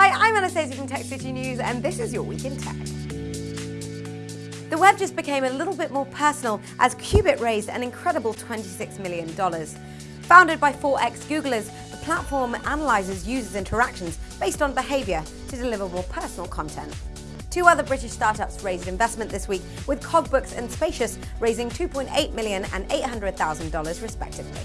Hi, I'm Anastasia from Tech City News, and this is your Week in Tech. The web just became a little bit more personal as Qubit raised an incredible $26 million. Founded by 4X Googlers, the platform analyzes users' interactions based on behavior to deliver more personal content. Two other British startups raised investment this week, with Cogbooks and Spacious raising $2.8 million and $800,000 respectively.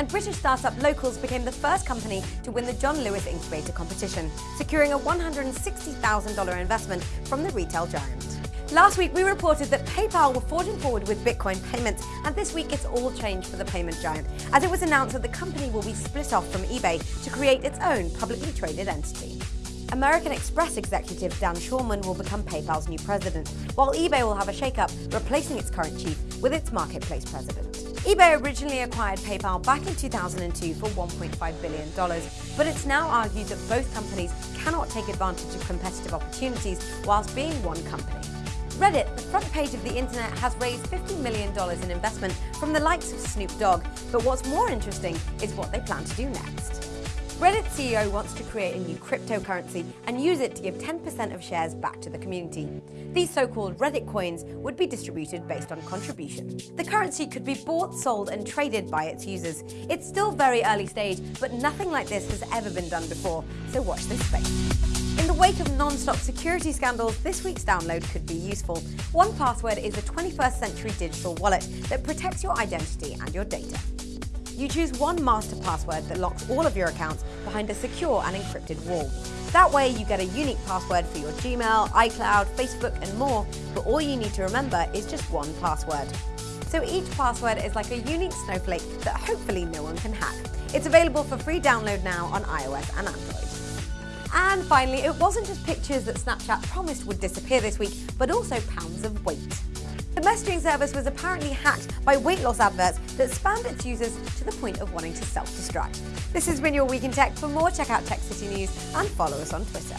And British startup Localz became the first company to win the John Lewis Incubator competition, securing a $160,000 investment from the retail giant. Last week, we reported that PayPal were forging forward with Bitcoin payments, and this week it's all changed for the payment giant, as it was announced that the company will be split off from eBay to create its own publicly traded entity. American Express executive Dan Schulman will become PayPal's new president, while eBay will have a shakeup, replacing its current chief with its marketplace president. eBay originally acquired PayPal back in 2002 for $1.5 billion, but it's now argued that both companies cannot take advantage of competitive opportunities whilst being one company. Reddit, the front page of the internet, has raised $50 million in investment from the likes of Snoop Dogg, but what's more interesting is what they plan to do next. Reddit CEO wants to create a new cryptocurrency and use it to give 10% of shares back to the community. These so-called Reddit coins would be distributed based on contribution. The currency could be bought, sold and traded by its users. It's still very early stage, but nothing like this has ever been done before, so watch this space. In the wake of non-stop security scandals, this week's download could be useful. 1Password is a 21st century digital wallet that protects your identity and your data. You choose one master password that locks all of your accounts behind a secure and encrypted wall. That way you get a unique password for your Gmail, iCloud, Facebook and more, but all you need to remember is just one password. So each password is like a unique snowflake that hopefully no one can hack. It's available for free download now on iOS and Android. And finally, it wasn't just pictures that Snapchat promised would disappear this week, but also pounds of weight. The messaging service was apparently hacked by weight loss adverts that spammed its users to the point of wanting to self-destruct. This has been your Week in Tech. For more, check out Tech City News and follow us on Twitter.